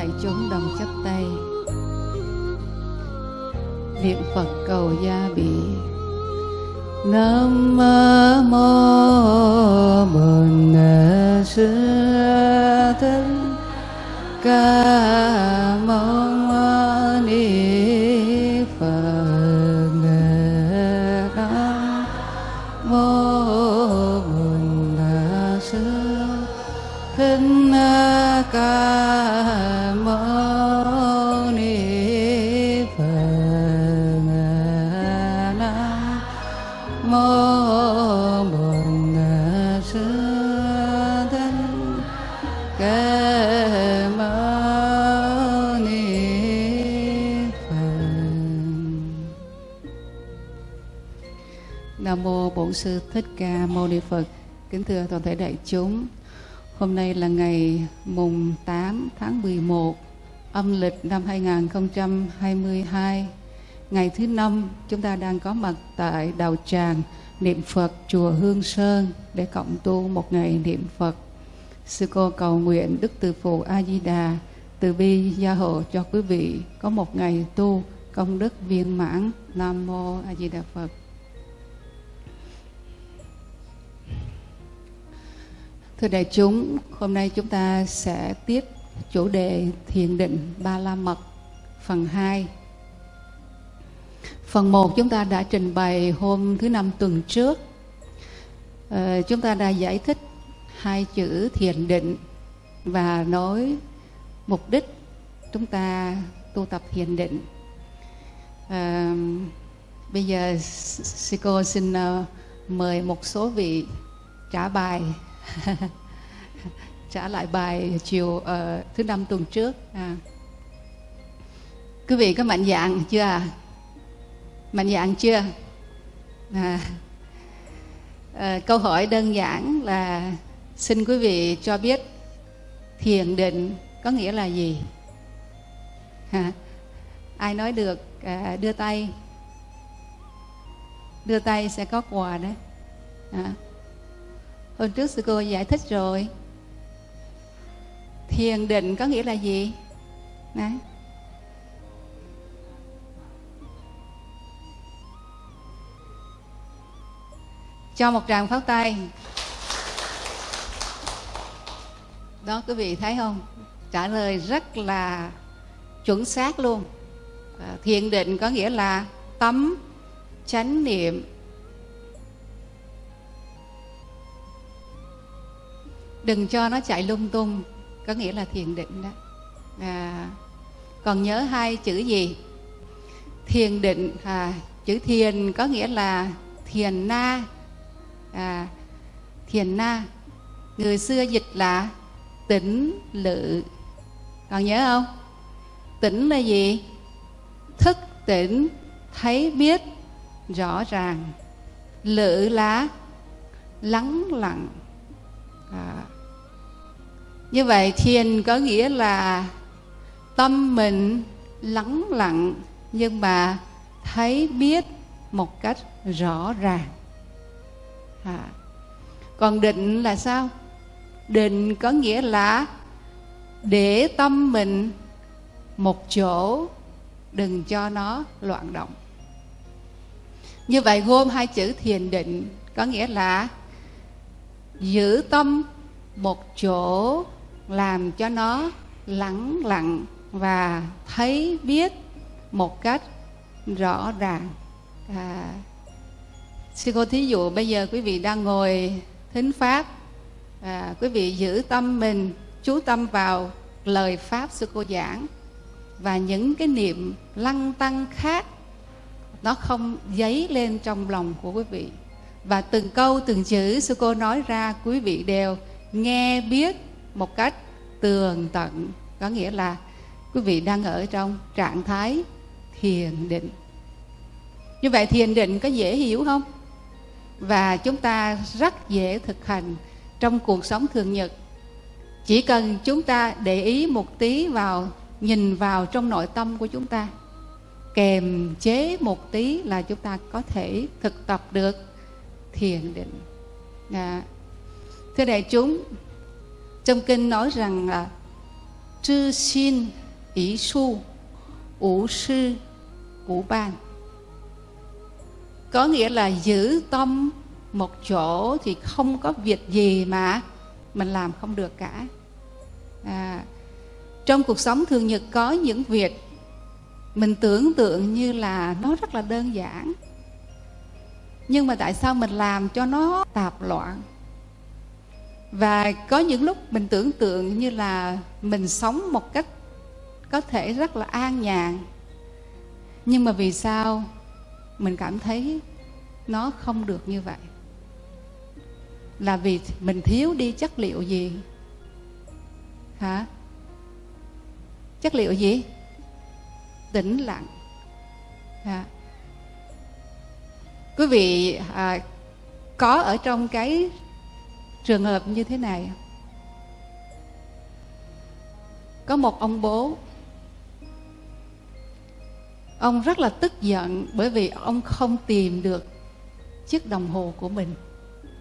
đại chúng đồng chắp tay. Niệm phật cầu gia bị. Nam mô bổn sư thích ca mâu bổn sư thích ca mâu ni phật kính thưa toàn thể đại chúng, Hôm nay là ngày mùng 8 tháng 11 âm lịch năm 2022. Ngày thứ năm chúng ta đang có mặt tại Đạo Tràng niệm Phật chùa Hương Sơn để cộng tu một ngày niệm Phật. Sư cô cầu nguyện Đức Từ Phụ A Di Đà, từ bi gia hộ cho quý vị có một ngày tu công đức viên mãn. Nam mô A Di Đà Phật. Thưa đại chúng, hôm nay chúng ta sẽ tiếp chủ đề thiền định Ba La Mật phần 2. Phần 1 chúng ta đã trình bày hôm thứ năm tuần trước. Ờ, chúng ta đã giải thích hai chữ thiền định và nói mục đích chúng ta tu tập thiền định. Ờ, bây giờ sư cô xin ờ, mời một số vị trả bài trả lại bài chiều uh, thứ năm tuần trước à. quý vị có mạnh dạng chưa à mạnh dạng chưa à. À, câu hỏi đơn giản là xin quý vị cho biết thiền định có nghĩa là gì à. ai nói được à, đưa tay đưa tay sẽ có quà đấy à. Hôm trước sư cô giải thích rồi Thiền định có nghĩa là gì? Đấy. Cho một tràng pháo tay Đó, quý vị thấy không? Trả lời rất là chuẩn xác luôn à, Thiền định có nghĩa là tâm, chánh niệm đừng cho nó chạy lung tung có nghĩa là thiền định đó. À, còn nhớ hai chữ gì? Thiền định à, chữ thiền có nghĩa là thiền na. À, thiền na. Người xưa dịch là tĩnh lự. Còn nhớ không? Tĩnh là gì? Thức tỉnh thấy biết rõ ràng. Lự là lắng lặng à, như vậy thiền có nghĩa là tâm mình lắng lặng nhưng mà thấy biết một cách rõ ràng. À. còn định là sao? Định có nghĩa là để tâm mình một chỗ đừng cho nó loạn động. Như vậy gồm hai chữ thiền định có nghĩa là giữ tâm một chỗ làm cho nó lắng lặng và thấy biết một cách rõ ràng. À, sư cô thí dụ bây giờ quý vị đang ngồi thính pháp à, quý vị giữ tâm mình chú tâm vào lời pháp sư cô giảng và những cái niệm lăng tăng khác nó không dấy lên trong lòng của quý vị và từng câu, từng chữ sư cô nói ra, quý vị đều nghe biết một cách tường tận. Có nghĩa là quý vị đang ở trong trạng thái thiền định. Như vậy thiền định có dễ hiểu không? Và chúng ta rất dễ thực hành trong cuộc sống thường nhật. Chỉ cần chúng ta để ý một tí vào, nhìn vào trong nội tâm của chúng ta kèm chế một tí là chúng ta có thể thực tập được thiền định. À, thưa đại chúng trong kinh nói rằng là chư xin ý su ủ sư ủ ban. Có nghĩa là giữ tâm một chỗ thì không có việc gì mà mình làm không được cả. À, trong cuộc sống thường nhật có những việc mình tưởng tượng như là nó rất là đơn giản nhưng mà tại sao mình làm cho nó tạp loạn? Và có những lúc mình tưởng tượng như là mình sống một cách có thể rất là an nhàn. Nhưng mà vì sao mình cảm thấy nó không được như vậy? Là vì mình thiếu đi chất liệu gì? Hả? Chất liệu gì? Tĩnh lặng. Hả? Quý vị à, có ở trong cái trường hợp như thế này có một ông bố. Ông rất là tức giận bởi vì ông không tìm được chiếc đồng hồ của mình.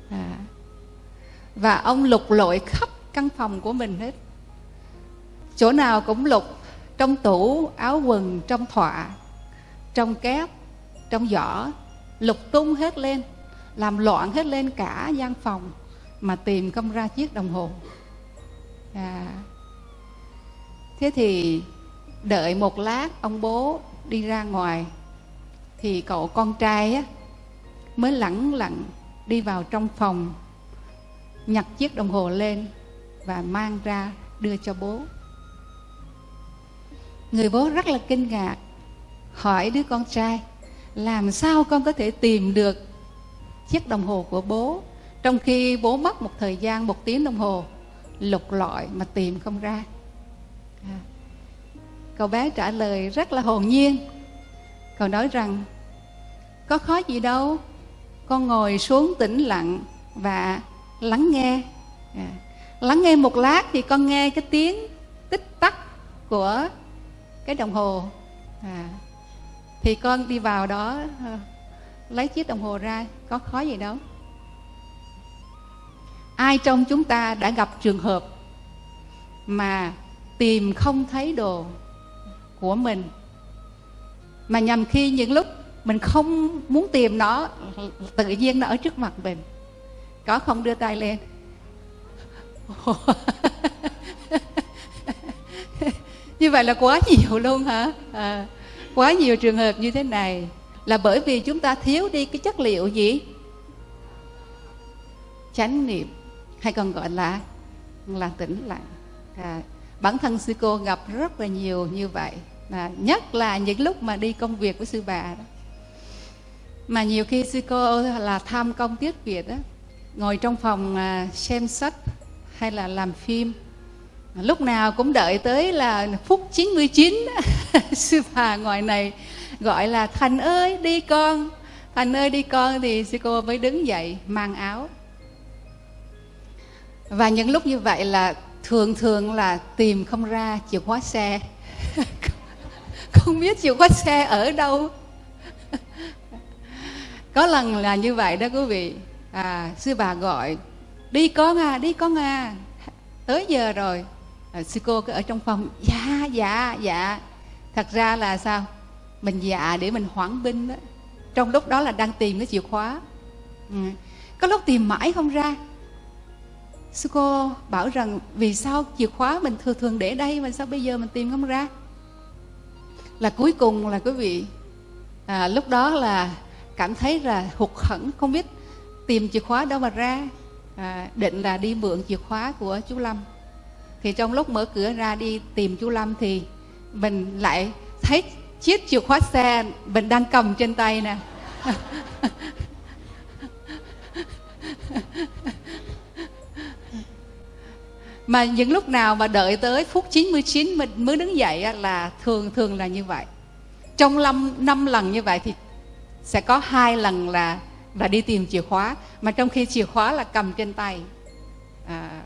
À. và ông lục lội khắp căn phòng của mình hết. Chỗ nào cũng lục trong tủ áo quần trong thọa trong kép trong giỏ lục tung hết lên làm loạn hết lên cả gian phòng mà tìm không ra chiếc đồng hồ à. thế thì đợi một lát ông bố đi ra ngoài thì cậu con trai á, mới lẳng lặng đi vào trong phòng nhặt chiếc đồng hồ lên và mang ra đưa cho bố người bố rất là kinh ngạc hỏi đứa con trai làm sao con có thể tìm được chiếc đồng hồ của bố trong khi bố mất một thời gian, một tiếng đồng hồ, lục lọi mà tìm không ra à. cậu bé trả lời rất là hồn nhiên cậu nói rằng, có khó gì đâu, con ngồi xuống tĩnh lặng và lắng nghe à. lắng nghe một lát thì con nghe cái tiếng tích tắc của cái đồng hồ à thì con đi vào đó ờ, lấy chiếc đồng hồ ra có khó gì đâu. Ai trong chúng ta đã gặp trường hợp mà tìm không thấy đồ của mình mà nhằm khi những lúc mình không muốn tìm nó tự nhiên nó ở trước mặt mình? Có không đưa tay lên? Như vậy là quá nhiều luôn hả? À, quá nhiều trường hợp như thế này là bởi vì chúng ta thiếu đi cái chất liệu gì? Chánh niệm hay còn gọi là là tĩnh lặng. À, bản thân sư cô gặp rất là nhiều như vậy à, nhất là những lúc mà đi công việc với sư bà đó. Mà nhiều khi sư cô là tham công tiết việt đó ngồi trong phòng à, xem sách hay là làm phim lúc nào cũng đợi tới là phút 99 sư bà ngoài này gọi là thành ơi đi con. Thành ơi đi con. Thì sư cô mới đứng dậy mang áo. Và những lúc như vậy là thường thường là tìm không ra chìa khóa xe. Không biết chìa khóa xe ở đâu. Có lần là như vậy đó quý vị. À, sư bà gọi đi con à đi con à. Tới giờ rồi à, sư cô cứ ở trong phòng. Dạ dạ dạ. Thật ra là sao? Mình dạ để mình hoãn binh đó trong lúc đó là đang tìm cái chìa khóa. Ừ. có lúc tìm mãi không ra. Sư cô bảo rằng vì sao chìa khóa mình thường thường để đây mà sao bây giờ mình tìm không ra? Là cuối cùng là quý vị à, lúc đó là cảm thấy là hụt hẫng không biết tìm chìa khóa đâu mà ra. À, định là đi mượn chìa khóa của chú lâm thì trong lúc mở cửa ra đi tìm chú lâm thì mình lại thấy chiếc chìa khóa xe mình đang cầm trên tay nè mà những lúc nào mà đợi tới phút 99 mình mới đứng dậy là thường thường là như vậy trong năm năm lần như vậy thì sẽ có hai lần là là đi tìm chìa khóa, mà trong khi chìa khóa là cầm trên tay à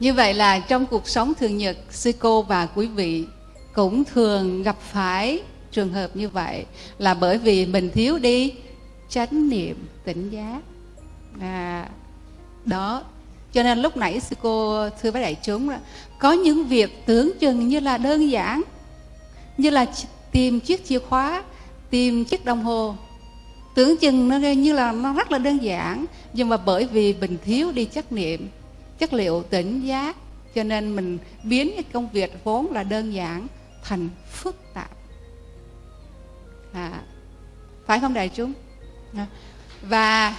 như vậy là trong cuộc sống thường nhật sư cô và quý vị cũng thường gặp phải trường hợp như vậy là bởi vì mình thiếu đi chánh niệm tỉnh giác. À, đó. Cho nên lúc nãy sư cô thưa với đại chúng là có những việc tưởng chừng như là đơn giản như là tìm chiếc chìa khóa tìm chiếc đồng hồ. Tưởng chừng nó như là nó rất là đơn giản nhưng mà bởi vì mình thiếu đi trách niệm chất liệu tỉnh giác. Cho nên mình biến cái công việc vốn là đơn giản thành phức tạp. À, phải không đại chúng? À, và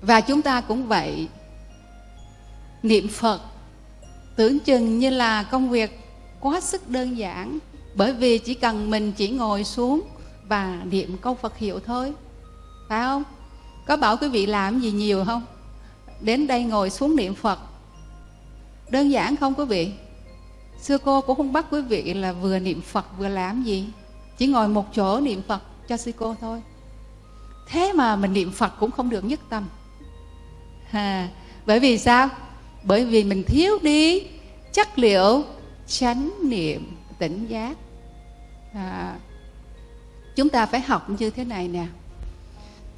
và chúng ta cũng vậy. Niệm phật tưởng chừng như là công việc quá sức đơn giản bởi vì chỉ cần mình chỉ ngồi xuống và niệm câu phật hiệu thôi. Phải không? Có bảo quý vị làm gì nhiều không? Đến đây ngồi xuống niệm phật. Đơn giản không quý vị? Xưa cô cũng không bắt quý vị là vừa niệm phật vừa làm gì. Chỉ ngồi một chỗ niệm phật cho sư cô thôi. Thế mà mình niệm phật cũng không được nhất tâm. À, bởi vì sao? Bởi vì mình thiếu đi chất liệu chánh niệm tỉnh giác. À, chúng ta phải học như thế này nè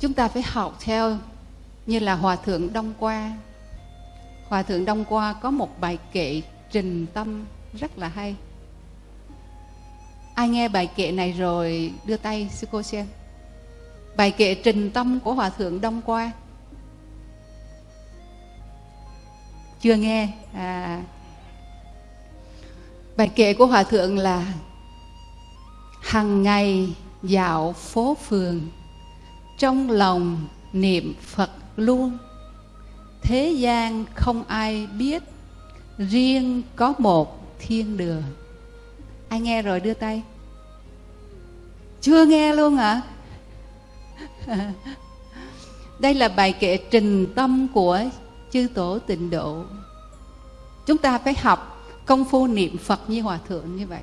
chúng ta phải học theo như là hòa thượng đông qua. Hòa thượng đông qua có một bài kệ trình tâm rất là hay. Ai nghe bài kệ này rồi đưa tay, sư cô xem. Bài kệ trình tâm của hòa thượng đông qua. Chưa nghe? À. Bài kệ của hòa thượng là hằng ngày dạo phố phường trong lòng niệm phật luôn, thế gian không ai biết, riêng có một thiên đường. Ai nghe rồi đưa tay. Chưa nghe luôn hả? À? đây là bài kệ trình tâm của chư tổ tịnh độ. Chúng ta phải học công phu niệm phật như hòa thượng như vậy.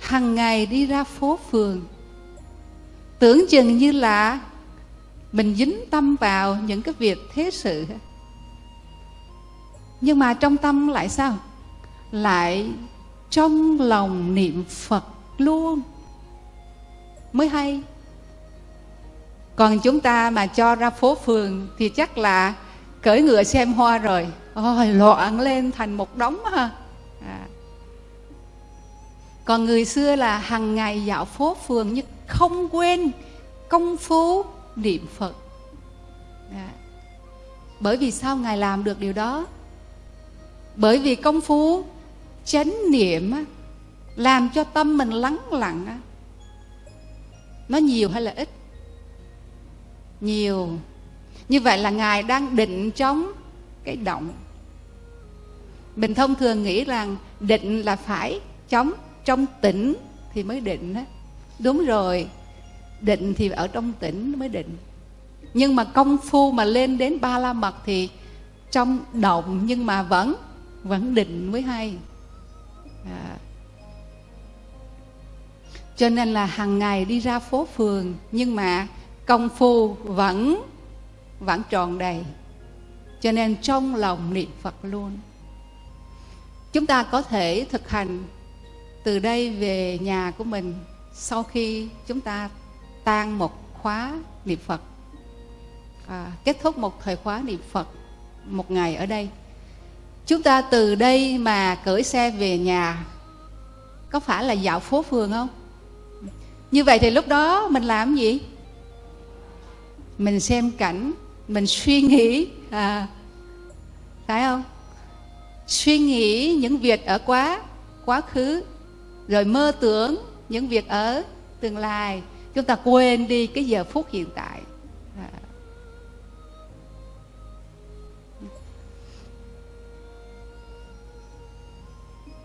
Hằng ngày đi ra phố phường tưởng chừng như là mình dính tâm vào những cái việc thế sự. Nhưng mà trong tâm lại sao? Lại trong lòng niệm phật luôn. Mới hay. Còn chúng ta mà cho ra phố phường thì chắc là cởi ngựa xem hoa rồi. Ôi, loạn lên thành một đống ha. À. còn người xưa là hàng ngày dạo phố phường như không quên công phu niệm phật. À. bởi vì sao ngài làm được điều đó? Bởi vì công phu chánh niệm làm cho tâm mình lắng lặng nó nhiều hay là ít? Nhiều. Như vậy là ngài đang định chống cái động. Mình thông thường nghĩ rằng định là phải chống trong tỉnh thì mới định á đúng rồi. Định thì ở trong tỉnh mới định. Nhưng mà công phu mà lên đến ba la mật thì trong động nhưng mà vẫn vẫn định mới hay. À. cho nên là hàng ngày đi ra phố phường nhưng mà công phu vẫn vẫn tròn đầy. Cho nên trong lòng niệm phật luôn. Chúng ta có thể thực hành từ đây về nhà của mình sau khi chúng ta tan một khóa niệm phật à, kết thúc một thời khóa niệm phật một ngày ở đây chúng ta từ đây mà cởi xe về nhà có phải là dạo phố phường không? Như vậy thì lúc đó mình làm gì? Mình xem cảnh mình suy nghĩ à, phải không? Suy nghĩ những việc ở quá quá khứ rồi mơ tưởng những việc ở tương lai. Chúng ta quên đi cái giờ phút hiện tại. À.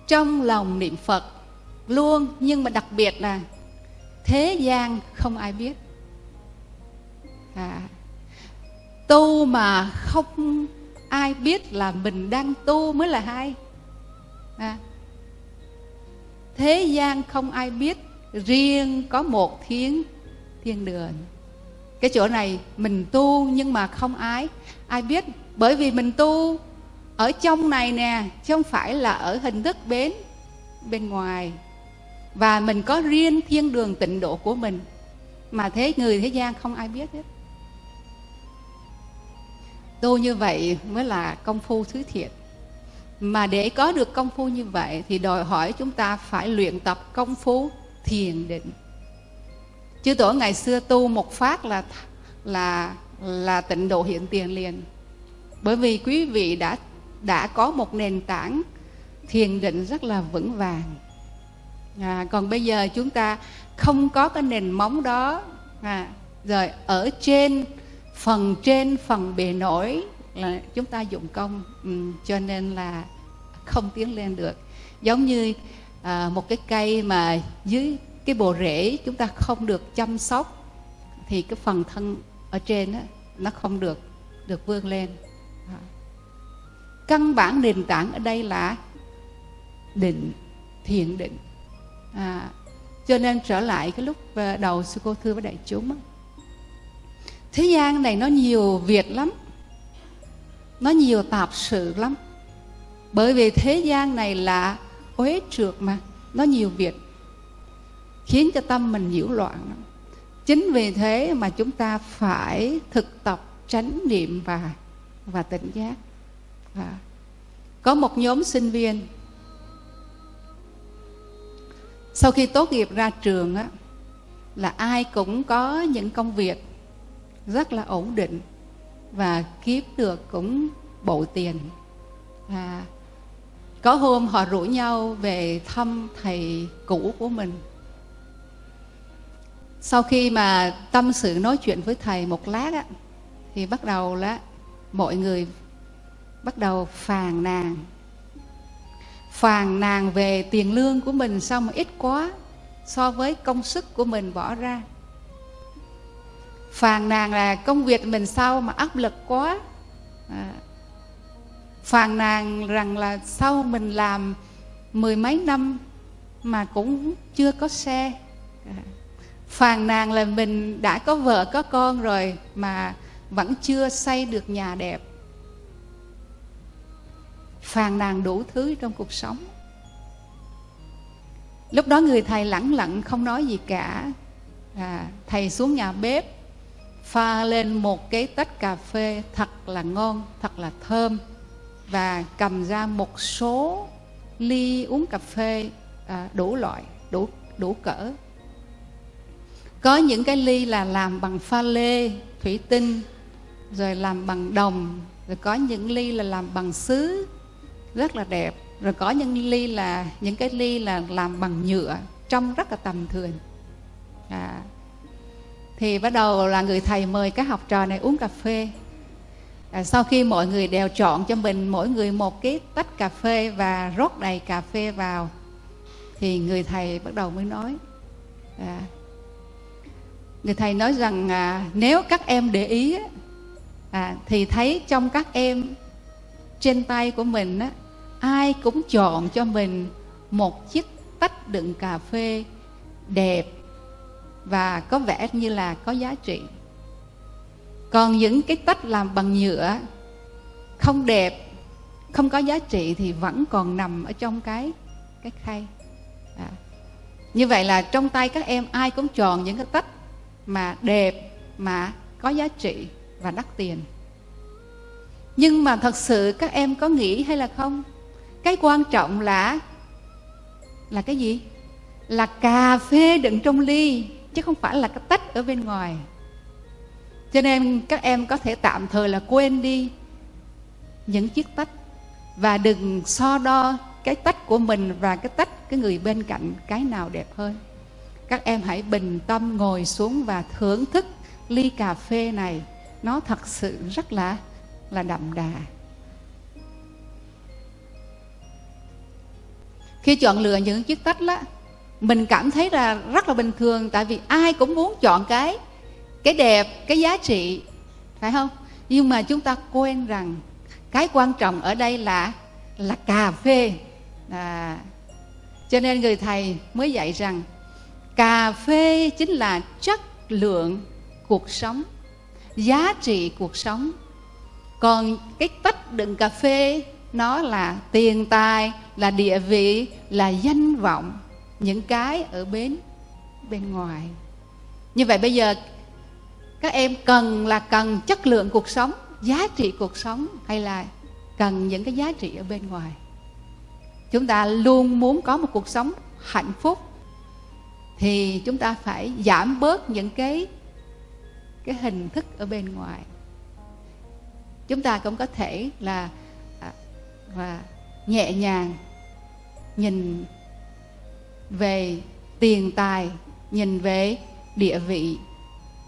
Trong lòng niệm phật luôn nhưng mà đặc biệt là thế gian không ai biết. À, tu mà không ai biết là mình đang tu mới là hay. À, thế gian không ai biết, riêng có một thiên thiên đường. Cái chỗ này mình tu nhưng mà không ai ai biết. Bởi vì mình tu ở trong này nè, chứ không phải là ở hình thức bến, bên ngoài. Và mình có riêng thiên đường tịnh độ của mình, mà thế người thế gian không ai biết hết. Tu như vậy mới là công phu thứ thiệt mà để có được công phu như vậy thì đòi hỏi chúng ta phải luyện tập công phu thiền định. Chư tổ ngày xưa tu một phát là là là tịnh độ hiện tiền liền. Bởi vì quý vị đã đã có một nền tảng thiền định rất là vững vàng. À, còn bây giờ chúng ta không có cái nền móng đó à, rồi ở trên phần trên phần bề nổi là chúng ta dụng công. Ừ, cho nên là không tiến lên được. Giống như à, một cái cây mà dưới cái bộ rễ chúng ta không được chăm sóc thì cái phần thân ở trên đó, nó không được được vươn lên. À. căn bản nền tảng ở đây là định thiện định. À, cho nên trở lại cái lúc à, đầu sư cô thưa với đại chúng thế gian này nó nhiều việc lắm nó nhiều tạp sự lắm bởi vì thế gian này là uế trượt mà, nó nhiều việc, khiến cho tâm mình nhiễu loạn chính vì thế mà chúng ta phải thực tập tránh niệm và và tỉnh giác À. có một nhóm sinh viên, sau khi tốt nghiệp ra trường á, là ai cũng có những công việc rất là ổn định và kiếm được cũng bộ tiền và có hôm họ rủ nhau về thăm thầy cũ của mình. Sau khi mà tâm sự nói chuyện với thầy một lát á, thì bắt đầu là mọi người bắt đầu phàn nàn. Phàn nàn về tiền lương của mình sao mà ít quá so với công sức của mình bỏ ra. Phàn nàn là công việc mình sao mà áp lực quá. À, phàn nàn rằng là sau mình làm mười mấy năm mà cũng chưa có xe. Phàn nàn là mình đã có vợ có con rồi mà vẫn chưa xây được nhà đẹp. Phàn nàn đủ thứ trong cuộc sống. Lúc đó người thầy lẳng lặng không nói gì cả. À, thầy xuống nhà bếp pha lên một cái tách cà phê thật là ngon thật là thơm và cầm ra một số ly uống cà phê à, đủ loại đủ đủ cỡ. Có những cái ly là làm bằng pha lê thủy tinh rồi làm bằng đồng rồi có những ly là làm bằng sứ rất là đẹp. Rồi có những ly là những cái ly là làm bằng nhựa trông rất là tầm thường. À, thì bắt đầu là người thầy mời các học trò này uống cà phê à, sau khi mọi người đều chọn cho mình mỗi người một cái tách cà phê và rót đầy cà phê vào thì người thầy bắt đầu mới nói à, người thầy nói rằng à, nếu các em để ý à, thì thấy trong các em trên tay của mình á, ai cũng chọn cho mình một chiếc tách đựng cà phê đẹp và có vẻ như là có giá trị còn những cái tách làm bằng nhựa không đẹp, không có giá trị thì vẫn còn nằm ở trong cái cái khay. À. như vậy là trong tay các em ai cũng chọn những cái tách mà đẹp, mà có giá trị và đắt tiền. Nhưng mà thật sự các em có nghĩ hay là không? Cái quan trọng là là cái gì? Là cà phê đựng trong ly, chứ không phải là cái tách ở bên ngoài cho nên các em có thể tạm thời là quên đi những chiếc tách và đừng so đo cái tách của mình và cái tách cái người bên cạnh cái nào đẹp hơn. Các em hãy bình tâm ngồi xuống và thưởng thức ly cà phê này. Nó thật sự rất là là đậm đà. Khi chọn lựa những chiếc tách đó mình cảm thấy là rất là bình thường, tại vì ai cũng muốn chọn cái cái đẹp cái giá trị phải không? Nhưng mà chúng ta quên rằng cái quan trọng ở đây là là cà phê. À, cho nên người thầy mới dạy rằng cà phê chính là chất lượng cuộc sống giá trị cuộc sống. Còn cái tách đựng cà phê nó là tiền tài là địa vị là danh vọng những cái ở bên bên ngoài. Như vậy bây giờ các em cần là cần chất lượng cuộc sống, giá trị cuộc sống hay là cần những cái giá trị ở bên ngoài. Chúng ta luôn muốn có một cuộc sống hạnh phúc thì chúng ta phải giảm bớt những cái cái hình thức ở bên ngoài. Chúng ta cũng có thể là và nhẹ nhàng nhìn về tiền tài, nhìn về địa vị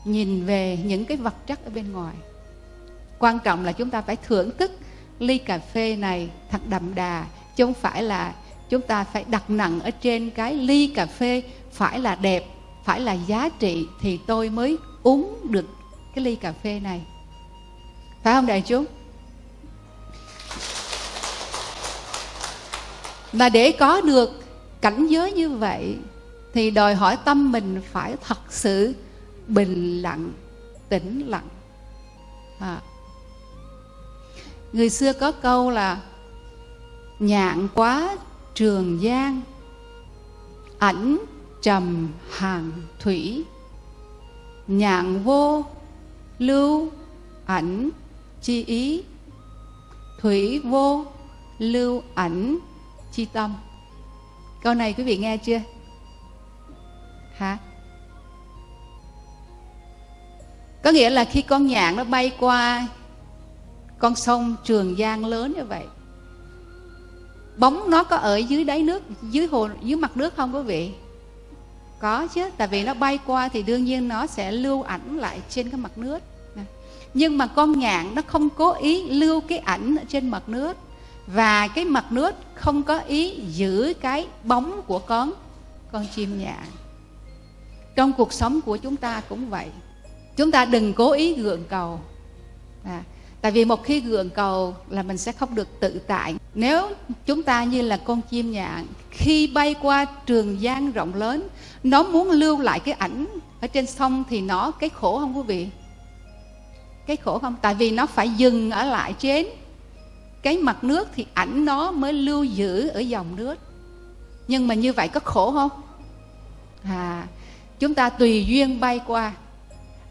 nhìn về những cái vật chất ở bên ngoài. Quan trọng là chúng ta phải thưởng thức ly cà phê này thật đậm đà, chứ không phải là chúng ta phải đặt nặng ở trên cái ly cà phê phải là đẹp, phải là giá trị thì tôi mới uống được cái ly cà phê này. Phải không đại chúng? Mà để có được cảnh giới như vậy thì đòi hỏi tâm mình phải thật sự bình lặng, tĩnh lặng. À. người xưa có câu là, nhạn quá trường giang ảnh trầm hàng thủy. Nhạn vô lưu, ảnh chi ý. Thủy vô lưu, ảnh chi tâm. Câu này quý vị nghe chưa? Hả? Có nghĩa là khi con nhạn nó bay qua con sông trường giang lớn như vậy, bóng nó có ở dưới đáy nước, dưới hồ, dưới mặt nước không quý vị? Có chứ, tại vì nó bay qua thì đương nhiên nó sẽ lưu ảnh lại trên cái mặt nước. Nhưng mà con nhạn nó không cố ý lưu cái ảnh ở trên mặt nước, và cái mặt nước không có ý giữ cái bóng của con con chim nhạn. Trong cuộc sống của chúng ta cũng vậy chúng ta đừng cố ý gượng cầu. À, tại vì một khi gượng cầu là mình sẽ không được tự tại. Nếu chúng ta như là con chim nhạn khi bay qua trường giang rộng lớn nó muốn lưu lại cái ảnh ở trên sông thì nó cái khổ không quý vị? Cái khổ không? Tại vì nó phải dừng ở lại trên cái mặt nước thì ảnh nó mới lưu giữ ở dòng nước. Nhưng mà như vậy có khổ không? À chúng ta tùy duyên bay qua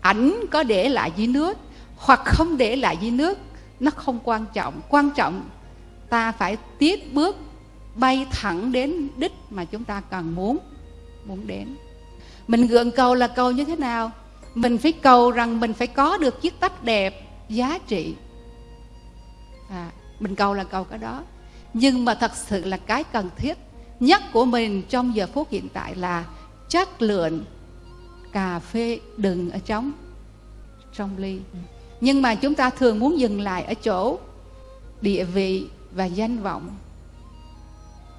ảnh có để lại dưới nước hoặc không để lại dưới nước nó không quan trọng. Quan trọng ta phải tiếp bước bay thẳng đến đích mà chúng ta cần muốn muốn đến. Mình gượng cầu là cầu như thế nào? Mình phải cầu rằng mình phải có được chiếc tách đẹp giá trị. À, mình cầu là cầu cái đó. Nhưng mà thật sự là cái cần thiết nhất của mình trong giờ phút hiện tại là chất lượng cà phê đừng ở trong trong ly. Nhưng mà chúng ta thường muốn dừng lại ở chỗ địa vị và danh vọng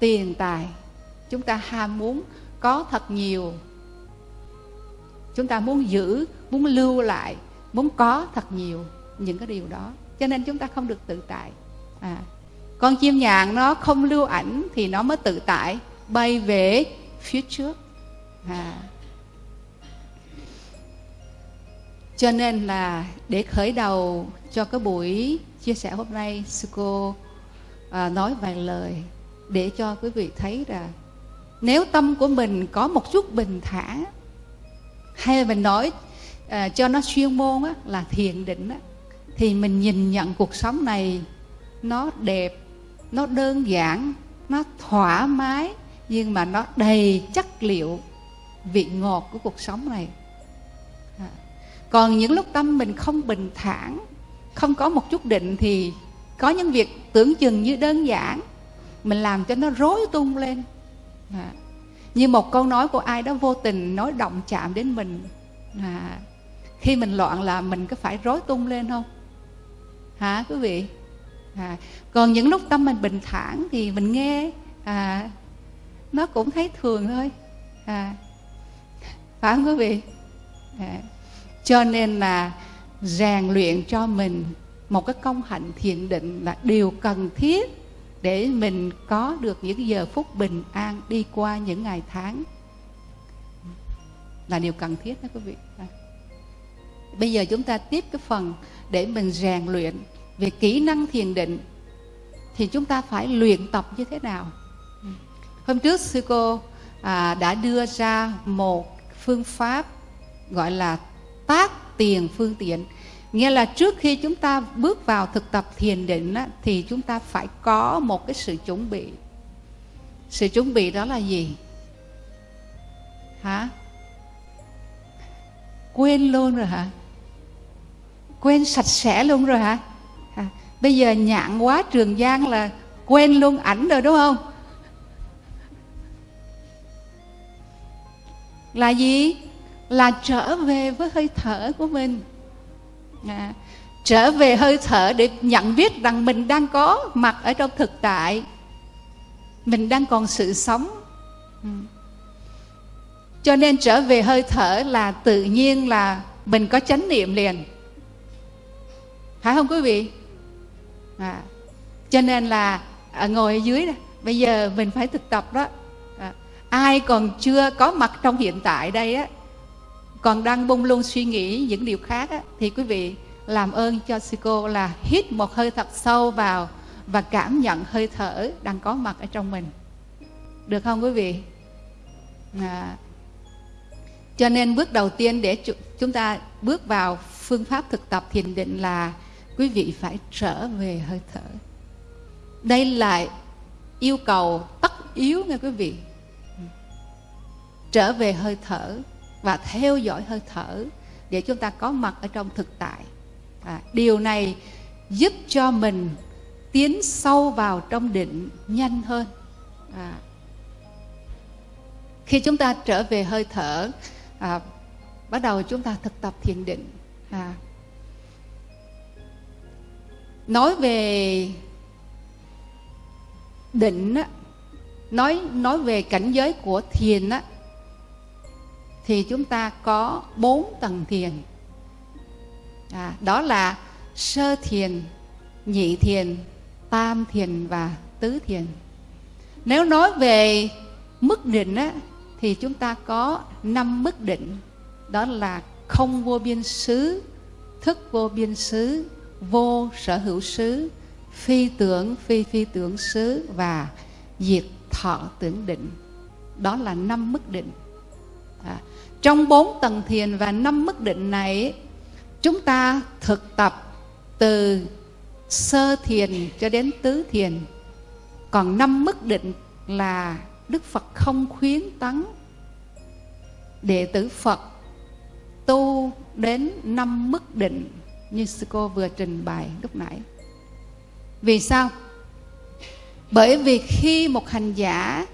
tiền tài. Chúng ta ham muốn có thật nhiều. Chúng ta muốn giữ muốn lưu lại muốn có thật nhiều những cái điều đó. Cho nên chúng ta không được tự tại. À con chim nhạn nó không lưu ảnh thì nó mới tự tại bay về phía trước. À cho nên là để khởi đầu cho cái buổi chia sẻ hôm nay sư cô à, nói vài lời để cho quý vị thấy là nếu tâm của mình có một chút bình thản hay là mình nói à, cho nó chuyên môn á, là thiền định á, thì mình nhìn nhận cuộc sống này nó đẹp nó đơn giản nó thoải mái nhưng mà nó đầy chất liệu vị ngọt của cuộc sống này còn những lúc tâm mình không bình thản không có một chút định thì có những việc tưởng chừng như đơn giản mình làm cho nó rối tung lên à. như một câu nói của ai đó vô tình nói động chạm đến mình à. khi mình loạn là mình có phải rối tung lên không hả quý vị à. còn những lúc tâm mình bình thản thì mình nghe à, nó cũng thấy thường thôi à. phải không quý vị à cho nên là rèn luyện cho mình một cái công hạnh thiền định là điều cần thiết để mình có được những giờ phút bình an đi qua những ngày tháng là điều cần thiết đó quý vị à. bây giờ chúng ta tiếp cái phần để mình rèn luyện về kỹ năng thiền định thì chúng ta phải luyện tập như thế nào hôm trước sư cô à, đã đưa ra một phương pháp gọi là tác tiền phương tiện. Nghĩa là trước khi chúng ta bước vào thực tập thiền định á, thì chúng ta phải có một cái sự chuẩn bị. Sự chuẩn bị đó là gì? Hả? Quên luôn rồi hả? Quên sạch sẽ luôn rồi hả? À, bây giờ nhạn quá trường giang là quên luôn ảnh rồi đúng không? Là gì? Là trở về với hơi thở của mình. À, trở về hơi thở để nhận biết rằng mình đang có mặt ở trong thực tại. Mình đang còn sự sống. Ừ. cho nên trở về hơi thở là tự nhiên là mình có chánh niệm liền. Phải không quý vị? À, cho nên là à, ngồi ở dưới đó bây giờ mình phải thực tập đó. À, ai còn chưa có mặt trong hiện tại đây á còn đang bung luôn suy nghĩ những điều khác á, thì quý vị làm ơn cho sư cô là hít một hơi thật sâu vào và cảm nhận hơi thở đang có mặt ở trong mình. Được không quý vị? À, cho nên bước đầu tiên để chúng ta bước vào phương pháp thực tập thiền định là quý vị phải trở về hơi thở. Đây là yêu cầu tất yếu nghe quý vị. Trở về hơi thở và theo dõi hơi thở để chúng ta có mặt ở trong thực tại. À, điều này giúp cho mình tiến sâu vào trong định nhanh hơn. À, khi chúng ta trở về hơi thở à, bắt đầu chúng ta thực tập thiền định. À, nói về định nói nói về cảnh giới của thiền á thì chúng ta có bốn tầng thiền. À, đó là sơ thiền nhị thiền tam thiền và tứ thiền. Nếu nói về mức định á, thì chúng ta có năm mức định. Đó là không vô biên xứ thức vô biên xứ vô sở hữu xứ phi tưởng phi phi tưởng xứ và diệt thọ tưởng định. Đó là năm mức định trong bốn tầng thiền và năm mức định này, chúng ta thực tập từ sơ thiền cho đến tứ thiền. Còn năm mức định là đức phật không khuyến tấn đệ tử phật tu đến năm mức định như sư cô vừa trình bày lúc nãy. Vì sao? Bởi vì khi một hành giả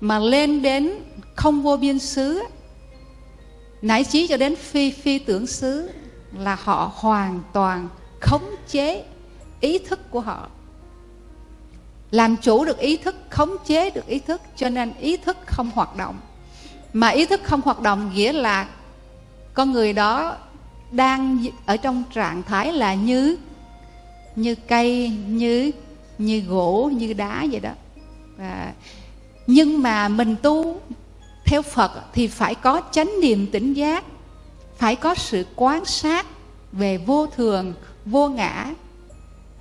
mà lên đến không vô biên xứ Nãy trí cho đến phi phi tưởng xứ là họ hoàn toàn khống chế ý thức của họ. Làm chủ được ý thức khống chế được ý thức cho nên ý thức không hoạt động. Mà ý thức không hoạt động nghĩa là con người đó đang ở trong trạng thái là như như cây như như gỗ như đá vậy đó. À, nhưng mà mình tu theo Phật thì phải có chánh niệm tỉnh giác phải có sự quan sát về vô thường vô ngã.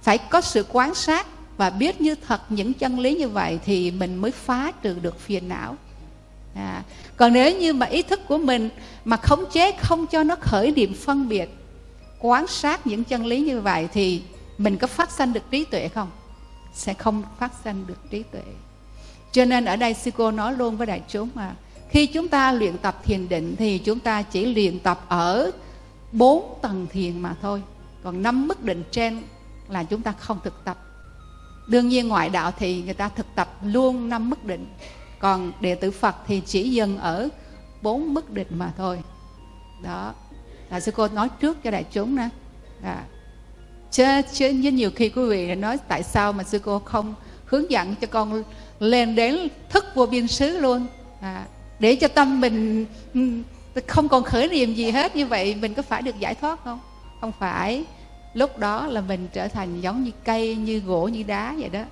Phải có sự quan sát và biết như thật những chân lý như vậy thì mình mới phá trừ được phiền não. À, còn nếu như mà ý thức của mình mà khống chế không cho nó khởi niệm phân biệt quan sát những chân lý như vậy thì mình có phát sanh được trí tuệ không? Sẽ không phát sanh được trí tuệ. Cho nên ở đây sư cô nói luôn với đại chúng mà khi chúng ta luyện tập thiền định thì chúng ta chỉ luyện tập ở bốn tầng thiền mà thôi. Còn năm mức định trên là chúng ta không thực tập. Đương nhiên ngoại đạo thì người ta thực tập luôn năm mức định. Còn đệ tử phật thì chỉ dừng ở bốn mức định mà thôi. Đó. Là sư cô nói trước cho đại chúng nè. À. chứ chứ nhiều khi quý vị nói tại sao mà sư cô không hướng dẫn cho con lên đến thức vô biên xứ luôn. À, để cho tâm mình ừ, không còn khởi niệm gì hết. Như vậy mình có phải được giải thoát không? Không phải. Lúc đó là mình trở thành giống như cây như gỗ như đá vậy đó.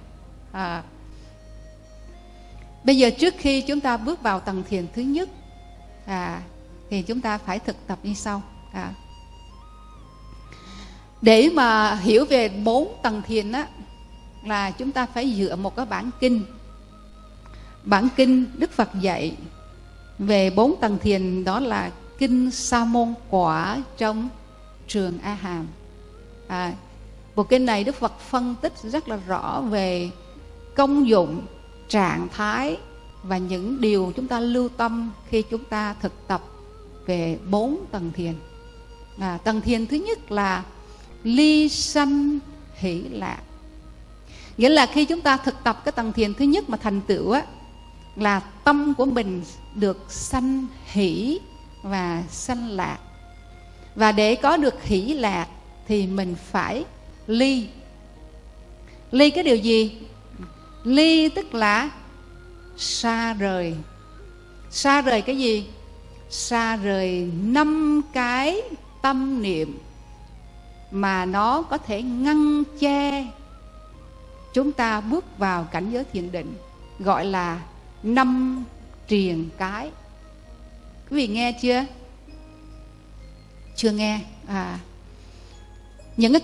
À. bây giờ trước khi chúng ta bước vào tầng thiền thứ nhất à, thì chúng ta phải thực tập như sau. À. để mà hiểu về bốn tầng thiền á là chúng ta phải dựa một cái bản kinh. Bản kinh đức phật dạy về bốn tầng thiền đó là kinh sa môn quả trong trường a hàm. À, bộ kinh này đức phật phân tích rất là rõ về công dụng trạng thái và những điều chúng ta lưu tâm khi chúng ta thực tập về bốn tầng thiền. À, tầng thiền thứ nhất là ly sanh hỷ lạc. Nghĩa là khi chúng ta thực tập cái tầng thiền thứ nhất mà thành tựu á là tâm của mình được sanh hỷ và sanh lạc. Và để có được hỷ lạc thì mình phải ly. Ly cái điều gì? Ly tức là xa rời. Xa rời cái gì? Xa rời năm cái tâm niệm mà nó có thể ngăn che chúng ta bước vào cảnh giới thiền định, gọi là năm triền cái. Quý vị nghe chưa? Chưa nghe. À. Những cái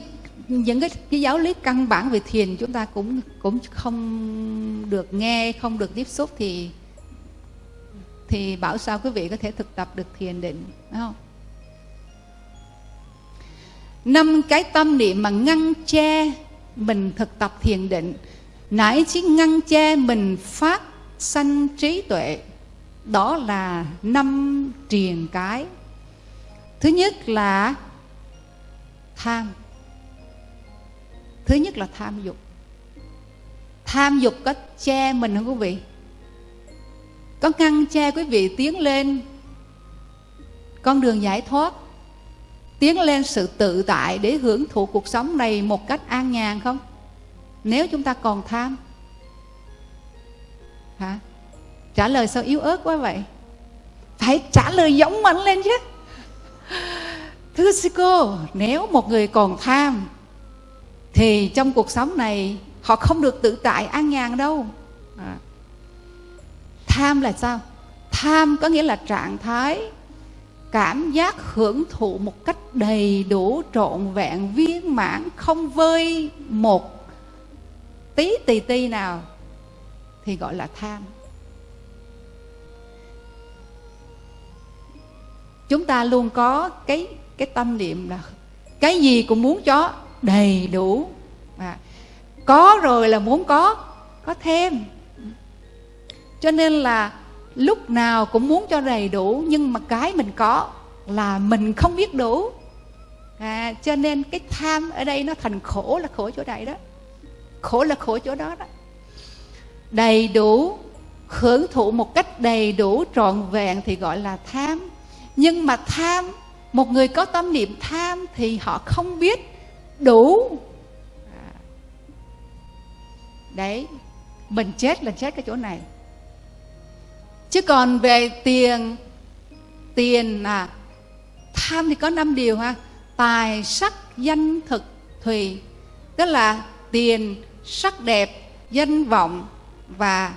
những cái, cái giáo lý căn bản về thiền chúng ta cũng cũng không được nghe không được tiếp xúc thì thì bảo sao quý vị có thể thực tập được thiền định phải không? Năm cái tâm niệm mà ngăn che mình thực tập thiền định. Nãy chỉ ngăn che mình phát sanh trí tuệ. Đó là năm triền cái. Thứ nhất là tham. Thứ nhất là tham dục. Tham dục có che mình không quý vị? Có ngăn che quý vị tiến lên con đường giải thoát, tiến lên sự tự tại để hưởng thụ cuộc sống này một cách an nhàn không? Nếu chúng ta còn tham hả? Trả lời sao yếu ớt quá vậy? Phải trả lời giống mạnh lên chứ. Thưa sư cô, nếu một người còn tham, thì trong cuộc sống này họ không được tự tại an nhàn đâu. À. tham là sao? Tham có nghĩa là trạng thái, cảm giác hưởng thụ một cách đầy đủ, trọn vẹn, viên mãn, không vơi một tí tì ti nào thì gọi là tham. Chúng ta luôn có cái cái tâm niệm là cái gì cũng muốn cho đầy đủ. À, có rồi là muốn có có thêm. Cho nên là lúc nào cũng muốn cho đầy đủ nhưng mà cái mình có là mình không biết đủ. À, cho nên cái tham ở đây nó thành khổ là khổ chỗ này đó. Khổ là khổ chỗ đó đó đầy đủ, hưởng thụ một cách đầy đủ trọn vẹn thì gọi là tham. Nhưng mà tham, một người có tâm niệm tham thì họ không biết đủ. À, đấy, mình chết là chết cái chỗ này. Chứ còn về tiền tiền à tham thì có năm điều ha. Tài, sắc, danh, thực, thùy. Tức là tiền, sắc đẹp, danh vọng và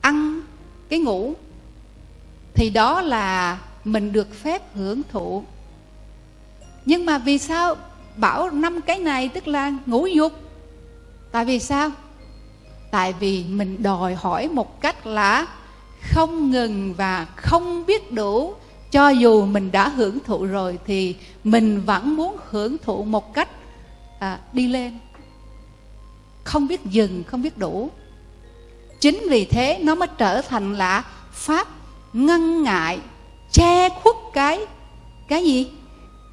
ăn cái ngủ thì đó là mình được phép hưởng thụ. Nhưng mà vì sao bảo năm cái này tức là ngũ dục? Tại vì sao? Tại vì mình đòi hỏi một cách là không ngừng và không biết đủ. Cho dù mình đã hưởng thụ rồi thì mình vẫn muốn hưởng thụ một cách à, đi lên. Không biết dừng không biết đủ chính vì thế nó mới trở thành là pháp ngăn ngại che khuất cái cái gì?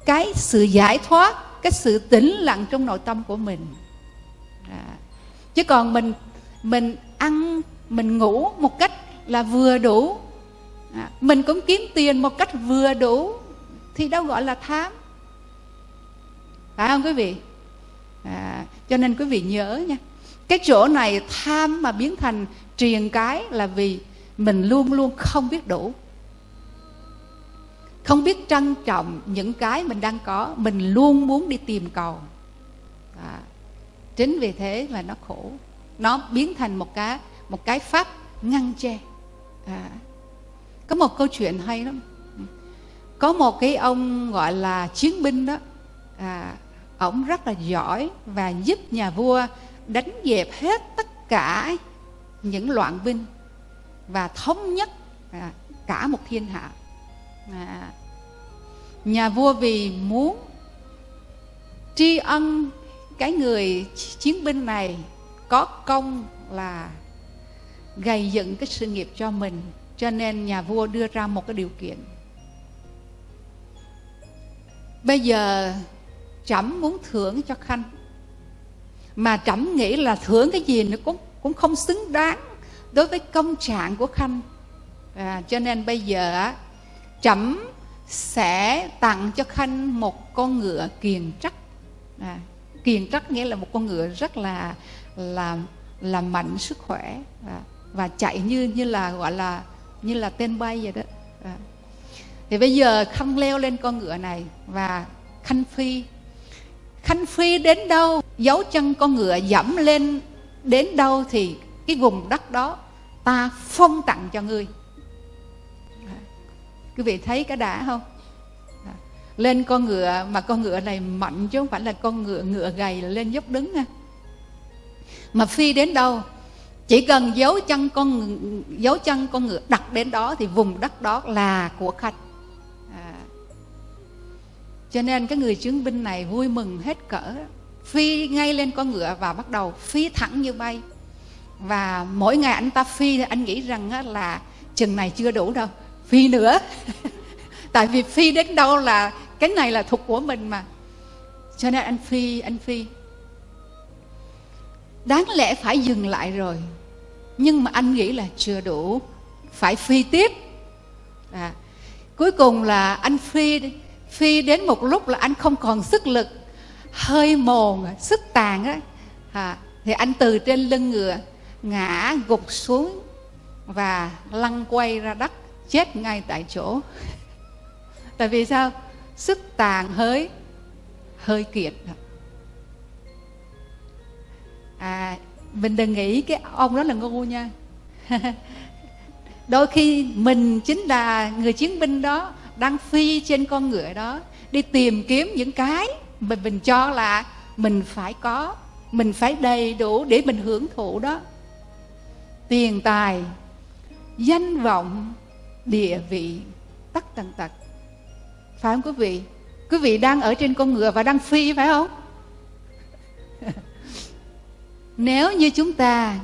Cái sự giải thoát cái sự tĩnh lặng trong nội tâm của mình. À. chứ còn mình mình ăn mình ngủ một cách là vừa đủ. À. mình cũng kiếm tiền một cách vừa đủ thì đâu gọi là tham. Phải không quý vị? À, cho nên quý vị nhớ nha cái chỗ này tham mà biến thành triền cái là vì mình luôn luôn không biết đủ. Không biết trân trọng những cái mình đang có mình luôn muốn đi tìm cầu. À, chính vì thế mà nó khổ. Nó biến thành một cái một cái pháp ngăn che. À, có một câu chuyện hay lắm. Có một cái ông gọi là chiến binh đó à, ổng rất là giỏi và giúp nhà vua đánh dẹp hết tất cả những loạn binh và thống nhất à, cả một thiên hạ. À, nhà vua vì muốn tri ân cái người chiến binh này có công là gây dựng cái sự nghiệp cho mình cho nên nhà vua đưa ra một cái điều kiện. Bây giờ trẫm muốn thưởng cho khanh mà trẫm nghĩ là thưởng cái gì nó cũng cũng không xứng đáng đối với công trạng của khanh à, cho nên bây giờ trẫm sẽ tặng cho khanh một con ngựa kiền trắc à, kiền trắc nghĩa là một con ngựa rất là là là mạnh sức khỏe à, và chạy như như là gọi là như là tên bay vậy đó à. thì bây giờ khanh leo lên con ngựa này và khanh phi khanh phi đến đâu, dấu chân con ngựa dẫm lên, đến đâu thì cái vùng đất đó ta phong tặng cho ngươi. Quý vị thấy cái đã không? Lên con ngựa, mà con ngựa này mạnh chứ không phải là con ngựa ngựa gầy là lên dốc đứng nha. Mà phi đến đâu? Chỉ cần dấu chân con dấu chân con ngựa đặt đến đó thì vùng đất đó là của khách cho nên cái người chứng binh này vui mừng hết cỡ. Phi ngay lên con ngựa và bắt đầu phi thẳng như bay. Và mỗi ngày anh ta phi thì anh nghĩ rằng là chừng này chưa đủ đâu phi nữa. Tại vì phi đến đâu là cái này là thuộc của mình mà. Cho nên anh phi anh phi. Đáng lẽ phải dừng lại rồi. Nhưng mà anh nghĩ là chưa đủ phải phi tiếp. À, cuối cùng là anh phi phi đến một lúc là anh không còn sức lực hơi mòn sức tàn á. À, thì anh từ trên lưng ngựa ngã gục xuống và lăn quay ra đất chết ngay tại chỗ. Tại vì sao? Sức tàn hơi hơi kiệt. À mình đừng nghĩ cái ông đó là ngu nha. Đôi khi mình chính là người chiến binh đó đang phi trên con ngựa đó, đi tìm kiếm những cái mà mình cho là mình phải có, mình phải đầy đủ để mình hưởng thụ đó. Tiền tài, danh vọng, địa vị, tất tần tật. Phải không quý vị? Quý vị đang ở trên con ngựa và đang phi phải không? Nếu như chúng ta,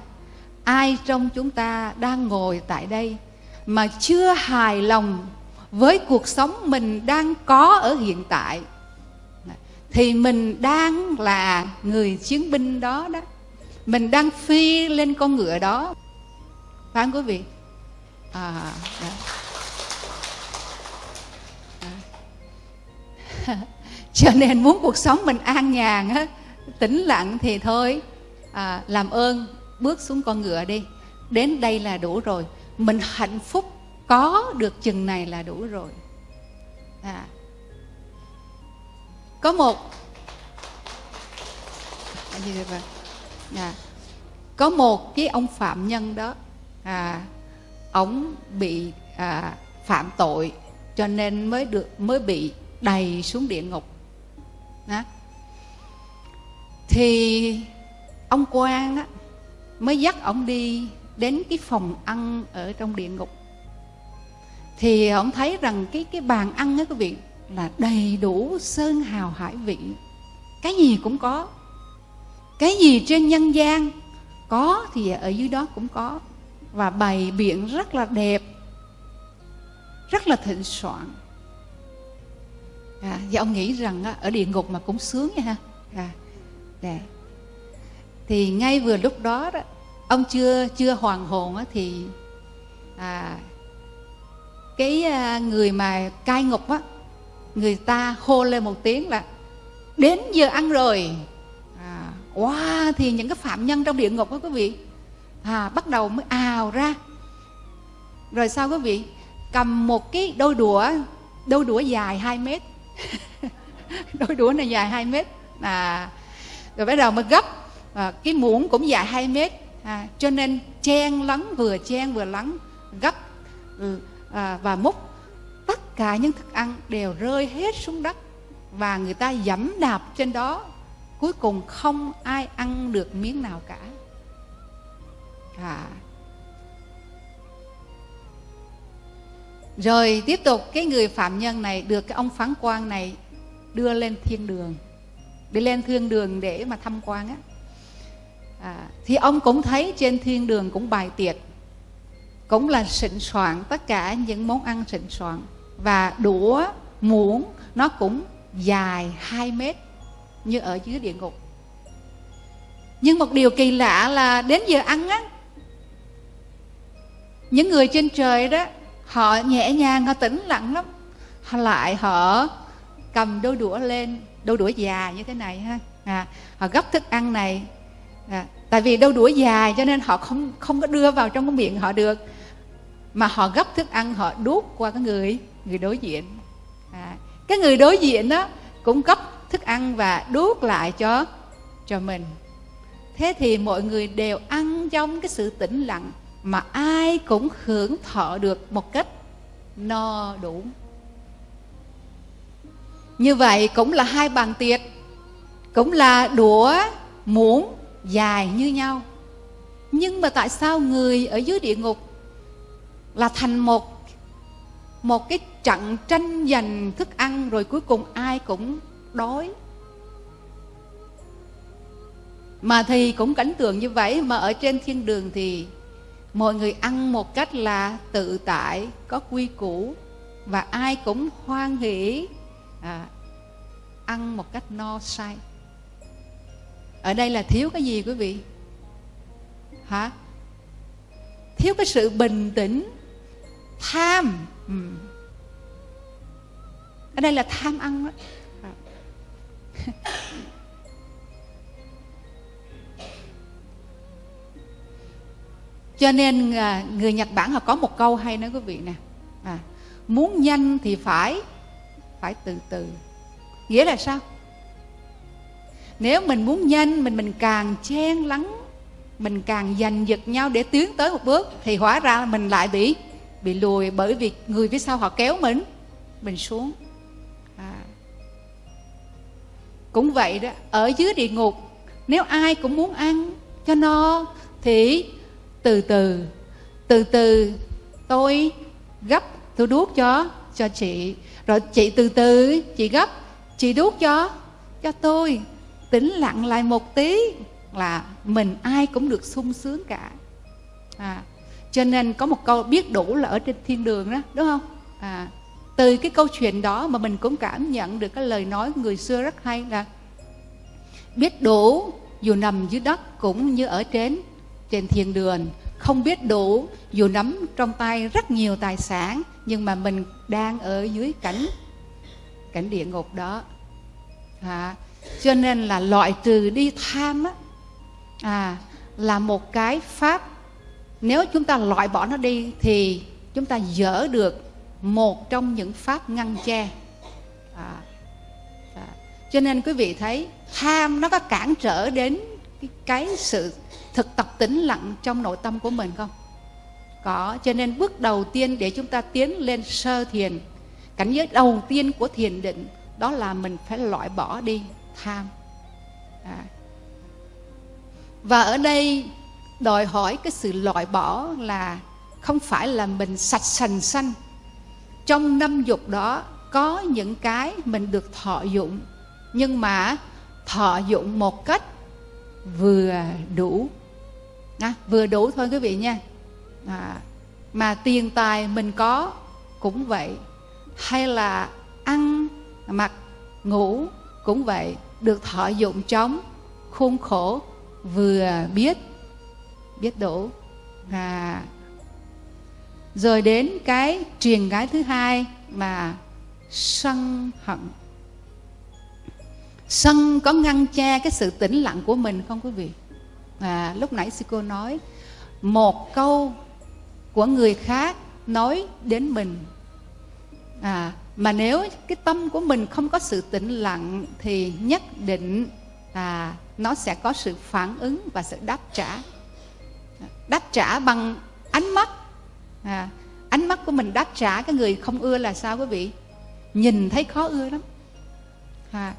ai trong chúng ta đang ngồi tại đây mà chưa hài lòng với cuộc sống mình đang có ở hiện tại thì mình đang là người chiến binh đó đó. Mình đang phi lên con ngựa đó. Phải không quý vị? À, đó. À. cho nên muốn cuộc sống mình an nhàn á tĩnh lặng thì thôi. À, làm ơn bước xuống con ngựa đi. Đến đây là đủ rồi. Mình hạnh phúc có được chừng này là đủ rồi. À. có một. À, có một cái ông phạm nhân đó. À, ông bị à, phạm tội cho nên mới được mới bị đầy xuống địa ngục. Đó. thì ông quan á mới dắt ông đi đến cái phòng ăn ở trong địa ngục thì ông thấy rằng cái cái bàn ăn ấy quý vị là đầy đủ sơn hào hải vị. Cái gì cũng có. Cái gì trên nhân gian có thì ở dưới đó cũng có. Và bày biện rất là đẹp rất là thịnh soạn. À, và ông nghĩ rằng á, ở địa ngục mà cũng sướng nha ha. À, đẹp thì ngay vừa lúc đó đó ông chưa chưa hoàn hồn á, thì à, cái à, người mà cai ngục á người ta hô lên một tiếng là đến giờ ăn rồi. À, wow thì những cái phạm nhân trong địa ngục đó quý vị à, bắt đầu mới ào ra. Rồi sao quý vị cầm một cái đôi đũa đôi đũa dài 2 mét. Đôi đũa này dài 2 mét. À, rồi bắt đầu mới gấp. À, cái muỗng cũng dài 2 mét. À, cho nên chen lắng vừa chen vừa lắng gấp. Ừ, à, và múc tất cả những thức ăn đều rơi hết xuống đất và người ta dẫm đạp trên đó. Cuối cùng không ai ăn được miếng nào cả. À. rồi tiếp tục cái người phạm nhân này được cái ông phán quan này đưa lên thiên đường. Đi lên thiên đường để mà thăm quan á. À, thì ông cũng thấy trên thiên đường cũng bài tiệc cũng là xịn soạn tất cả những món ăn xịn soạn. Và đũa muỗng nó cũng dài 2 mét như ở dưới địa ngục. Nhưng một điều kỳ lạ là đến giờ ăn á những người trên trời đó họ nhẹ nhàng họ tĩnh lặng lắm. Họ lại họ cầm đôi đũa lên đôi đũa dài như thế này ha. À, họ gấp thức ăn này. À, tại vì đôi đũa dài cho nên họ không không có đưa vào trong cái miệng họ được mà họ gấp thức ăn họ đút qua cái người người đối diện. À, cái người đối diện đó cũng gấp thức ăn và đút lại cho cho mình. Thế thì mọi người đều ăn trong cái sự tĩnh lặng mà ai cũng hưởng thọ được một cách no đủ. Như vậy cũng là hai bàn tiệc cũng là đũa muỗng dài như nhau. Nhưng mà tại sao người ở dưới địa ngục là thành một một cái trận tranh giành thức ăn rồi cuối cùng ai cũng đói. Mà thì cũng cảnh tượng như vậy mà ở trên thiên đường thì mọi người ăn một cách là tự tại có quy củ và ai cũng hoan hỷ à, ăn một cách no say. Ở đây là thiếu cái gì quý vị? Hả? Thiếu cái sự bình tĩnh tham. Ừ. ở đây là tham ăn đó. Cho nên à, người nhật bản họ có một câu hay nói quý vị nè. À, muốn nhanh thì phải phải từ từ. Nghĩa là sao? Nếu mình muốn nhanh mình mình càng chen lắng mình càng giành giật nhau để tiến tới một bước thì hóa ra mình lại bị bị lùi bởi vì người phía sau họ kéo mình mình xuống. À. cũng vậy đó ở dưới địa ngục nếu ai cũng muốn ăn cho no thì từ từ từ từ tôi gấp tôi đuốc cho cho chị. Rồi chị từ từ chị gấp chị đuốc cho cho tôi. Tĩnh lặng lại một tí là mình ai cũng được sung sướng cả. À, cho nên có một câu biết đủ là ở trên thiên đường đó đúng không? À, từ cái câu chuyện đó mà mình cũng cảm nhận được cái lời nói người xưa rất hay là biết đủ dù nằm dưới đất cũng như ở trên trên thiên đường. Không biết đủ dù nắm trong tay rất nhiều tài sản nhưng mà mình đang ở dưới cảnh cảnh địa ngục đó. À, cho nên là loại trừ đi tham á à, là một cái pháp nếu chúng ta loại bỏ nó đi thì chúng ta dỡ được một trong những pháp ngăn che à, à. cho nên quý vị thấy tham nó có cản trở đến cái, cái sự thực tập tĩnh lặng trong nội tâm của mình không có cho nên bước đầu tiên để chúng ta tiến lên sơ thiền cảnh giới đầu tiên của thiền định đó là mình phải loại bỏ đi tham à. và ở đây đòi hỏi cái sự loại bỏ là không phải là mình sạch sành xanh trong năm dục đó có những cái mình được thọ dụng nhưng mà thọ dụng một cách vừa đủ. À, vừa đủ thôi quý vị nha. À, mà tiền tài mình có cũng vậy hay là ăn mặc ngủ cũng vậy được thọ dụng trong khuôn khổ vừa biết biết đủ à, rồi đến cái truyền gái thứ hai mà sân hận. Sân có ngăn che cái sự tĩnh lặng của mình không quý vị? À, lúc nãy sư cô nói một câu của người khác nói đến mình. À, mà nếu cái tâm của mình không có sự tĩnh lặng thì nhất định à, nó sẽ có sự phản ứng và sự đáp trả đáp trả bằng ánh mắt. À, ánh mắt của mình đáp trả cái người không ưa là sao quý vị? Nhìn thấy khó ưa lắm. À,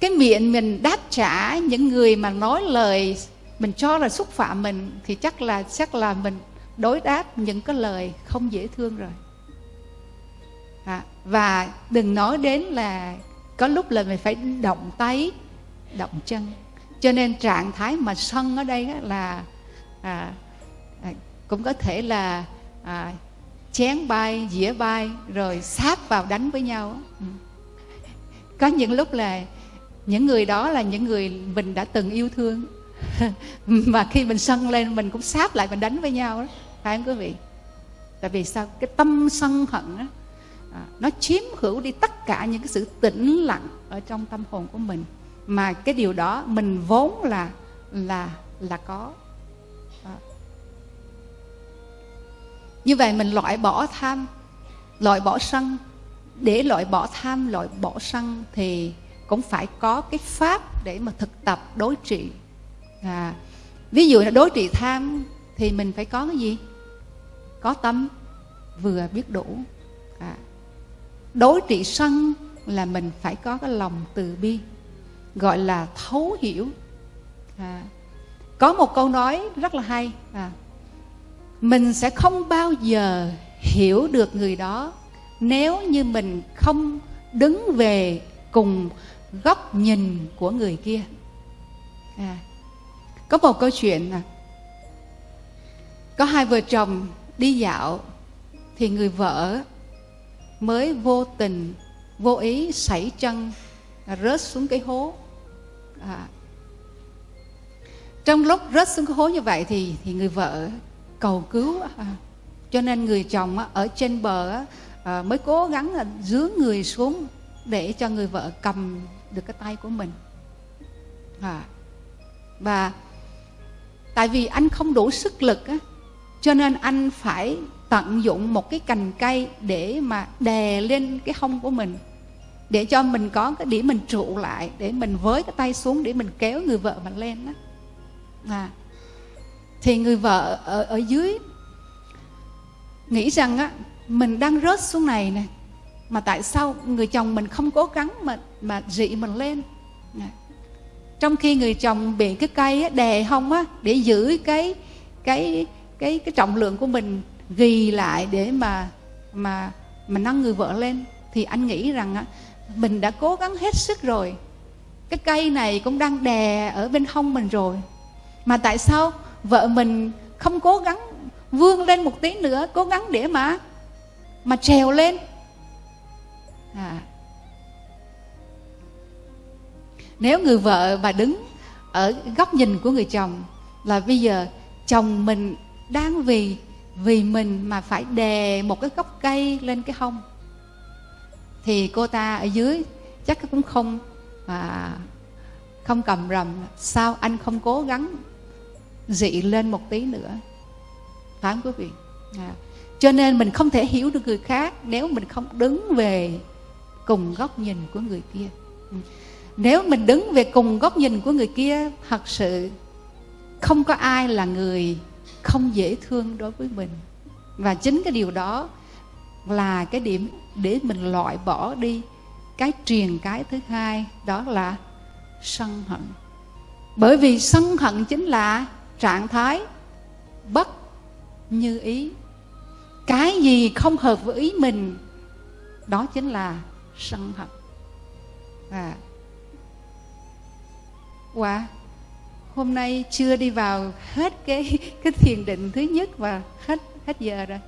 cái miệng mình đáp trả những người mà nói lời mình cho là xúc phạm mình thì chắc là chắc là mình đối đáp những cái lời không dễ thương rồi. À, và đừng nói đến là có lúc là mình phải động tay động chân. Cho nên trạng thái mà sân ở đây là à, à, cũng có thể là à, chén bay dĩa bay rồi sát vào đánh với nhau. Ừ. có những lúc là những người đó là những người mình đã từng yêu thương. Mà khi mình sân lên mình cũng sát lại mình đánh với nhau đó phải không quý vị? Tại vì sao? Cái tâm sân hận đó, à, nó chiếm hữu đi tất cả những cái sự tĩnh lặng ở trong tâm hồn của mình. Mà cái điều đó mình vốn là là là có. Như vậy mình loại bỏ tham loại bỏ sân. Để loại bỏ tham loại bỏ sân thì cũng phải có cái pháp để mà thực tập đối trị. À, ví dụ là đối trị tham thì mình phải có cái gì? Có tâm vừa biết đủ. À, đối trị sân là mình phải có cái lòng từ bi gọi là thấu hiểu. À, có một câu nói rất là hay à, mình sẽ không bao giờ hiểu được người đó nếu như mình không đứng về cùng góc nhìn của người kia. À, có một câu chuyện là có hai vợ chồng đi dạo thì người vợ mới vô tình vô ý sảy chân rớt xuống cái hố. À, trong lúc rớt xuống cái hố như vậy thì thì người vợ cầu cứu à, cho nên người chồng ở trên bờ à, mới cố gắng là dướng người xuống để cho người vợ cầm được cái tay của mình. À, và tại vì anh không đủ sức lực á, cho nên anh phải tận dụng một cái cành cây để mà đè lên cái hông của mình để cho mình có cái điểm mình trụ lại để mình với cái tay xuống để mình kéo người vợ mình lên đó à, thì người vợ ở, ở dưới nghĩ rằng á mình đang rớt xuống này nè mà tại sao người chồng mình không cố gắng mà mà dị mình lên? Trong khi người chồng bị cái cây á, đè hông á để giữ cái cái cái cái trọng lượng của mình ghi lại để mà mà mà nâng người vợ lên thì anh nghĩ rằng á mình đã cố gắng hết sức rồi. Cái cây này cũng đang đè ở bên hông mình rồi. Mà tại sao vợ mình không cố gắng vươn lên một tí nữa cố gắng để mà mà trèo lên à. nếu người vợ mà đứng ở góc nhìn của người chồng là bây giờ chồng mình đang vì vì mình mà phải đè một cái gốc cây lên cái hông thì cô ta ở dưới chắc cũng không à, không cầm rầm sao anh không cố gắng dị lên một tí nữa. Phải không quý vị. À. cho nên mình không thể hiểu được người khác nếu mình không đứng về cùng góc nhìn của người kia. Ừ. Nếu mình đứng về cùng góc nhìn của người kia, thật sự không có ai là người không dễ thương đối với mình. Và chính cái điều đó là cái điểm để mình loại bỏ đi cái truyền cái thứ hai, đó là sân hận. Bởi vì sân hận chính là trạng thái bất như ý. Cái gì không hợp với ý mình đó chính là sân hận. À. Wow hôm nay chưa đi vào hết cái cái thiền định thứ nhất và hết hết giờ rồi.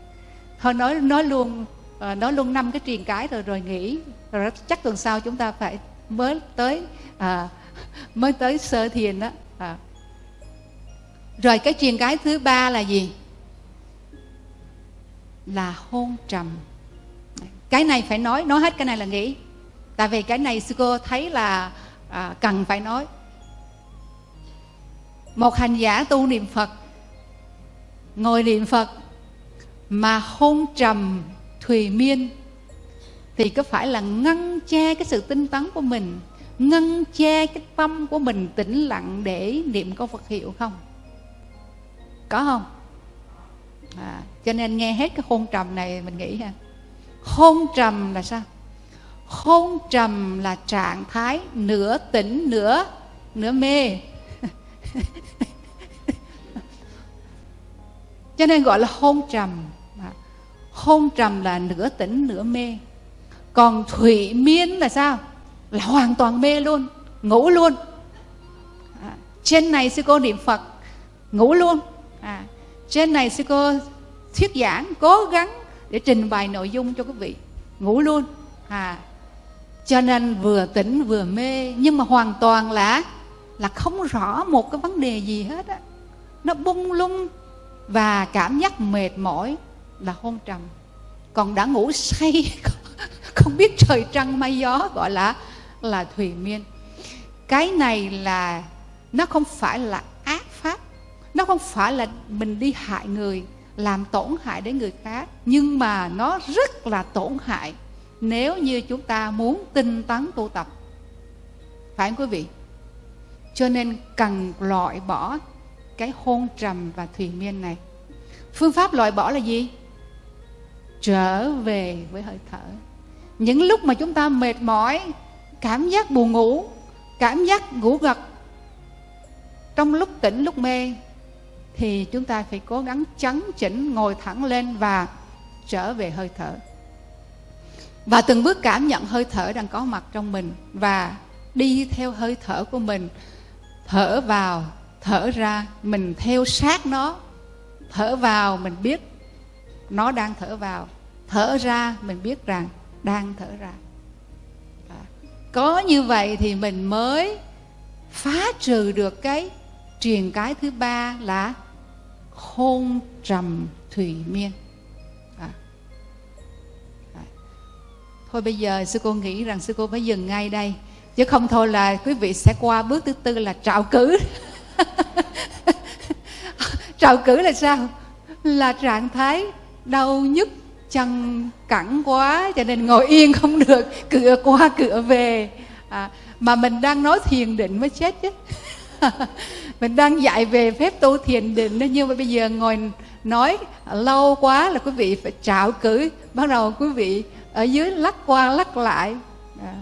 Thôi nói nói luôn ờ, nói luôn năm cái truyền cái rồi rồi nghỉ. Rồi chắc tuần sau chúng ta phải mới tới à, mới tới sơ thiền đó. À rồi cái chuyện cái thứ ba là gì? Là hôn trầm. Cái này phải nói nói hết cái này là nghĩ tại vì cái này sư cô thấy là à, cần phải nói. Một hành giả tu niệm phật ngồi niệm phật mà hôn trầm thùy miên thì có phải là ngăn che cái sự tinh tấn của mình ngăn che cái tâm của mình tĩnh lặng để niệm câu Phật hiệu không? Có không? À, cho nên nghe hết cái hôn trầm này mình nghĩ ha. Hôn trầm là sao? Hôn trầm là trạng thái nửa tỉnh nửa nửa mê. Cho nên gọi là hôn trầm. À, hôn trầm là nửa tỉnh nửa mê. Còn thủy miên là sao? Là hoàn toàn mê luôn ngủ luôn. À, trên này sư cô niệm phật ngủ luôn à, trên này sư cô thuyết giảng cố gắng để trình bày nội dung cho quý vị. Ngủ luôn. À cho nên vừa tỉnh vừa mê nhưng mà hoàn toàn là là không rõ một cái vấn đề gì hết á. Nó bung lung và cảm giác mệt mỏi là hôn trầm. Còn đã ngủ say không biết trời trăng mây gió gọi là là thùy miên. Cái này là nó không phải là nó không phải là mình đi hại người, làm tổn hại đến người khác, nhưng mà nó rất là tổn hại nếu như chúng ta muốn tinh tấn tu tập. Phải không quý vị? Cho nên cần loại bỏ cái hôn trầm và thùy miên này. Phương pháp loại bỏ là gì? Trở về với hơi thở. Những lúc mà chúng ta mệt mỏi, cảm giác buồn ngủ, cảm giác ngủ gật, trong lúc tỉnh, lúc mê thì chúng ta phải cố gắng chấn chỉnh, ngồi thẳng lên và trở về hơi thở. Và từng bước cảm nhận hơi thở đang có mặt trong mình và đi theo hơi thở của mình, thở vào, thở ra, mình theo sát nó, thở vào, mình biết nó đang thở vào, thở ra, mình biết rằng đang thở ra. Có như vậy thì mình mới phá trừ được cái truyền cái thứ ba là hôn trầm thủy miên. À. À. thôi bây giờ sư cô nghĩ rằng sư cô phải dừng ngay đây. Chứ không thôi là quý vị sẽ qua bước thứ tư là trạo cử. Trạo cử là sao? Là trạng thái đau nhức chân cẳng quá cho nên ngồi yên không được cửa qua cửa về. À, mà mình đang nói thiền định mới chết chứ. mình đang dạy về phép tu thiền định đó nhưng mà bây giờ ngồi nói lâu quá là quý vị phải trạo cử. Bắt đầu quý vị ở dưới lắc qua lắc lại. À.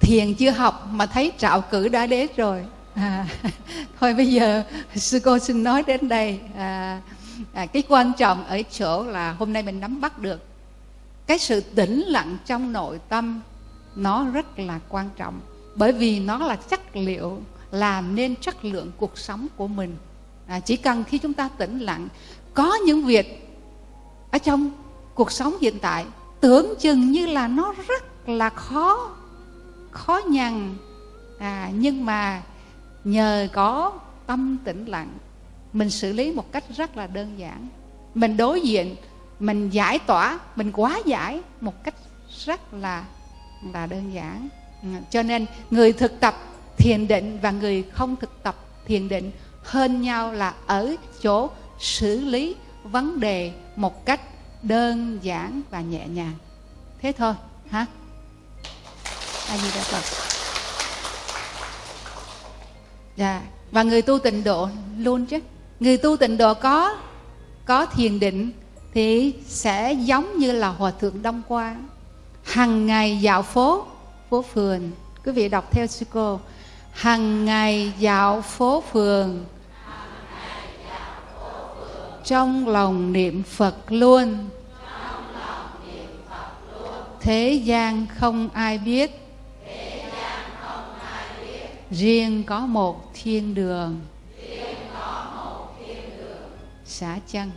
thiền chưa học mà thấy trạo cử đã đến rồi. À, thôi bây giờ sư cô xin nói đến đây. À, à, cái quan trọng ở chỗ là hôm nay mình nắm bắt được cái sự tĩnh lặng trong nội tâm nó rất là quan trọng. Bởi vì nó là chất liệu làm nên chất lượng cuộc sống của mình. À, chỉ cần khi chúng ta tĩnh lặng có những việc ở trong cuộc sống hiện tại tưởng chừng như là nó rất là khó khó nhằn. À, nhưng mà nhờ có tâm tĩnh lặng mình xử lý một cách rất là đơn giản. Mình đối diện mình giải tỏa mình quá giải một cách rất là là đơn giản. Ừ, cho nên người thực tập thiền định và người không thực tập thiền định hơn nhau là ở chỗ xử lý vấn đề một cách đơn giản và nhẹ nhàng. Thế thôi hả a di đà phật. Dạ và người tu tịnh độ luôn chứ. Người tu tịnh độ có có thiền định thì sẽ giống như là hòa thượng đông quang hàng ngày dạo phố phố phường. Quý vị đọc theo sư cô hằng ngày dạo phố phường. Trong lòng niệm phật luôn. Thế gian không ai biết. Riêng có một thiên đường. Xã chân.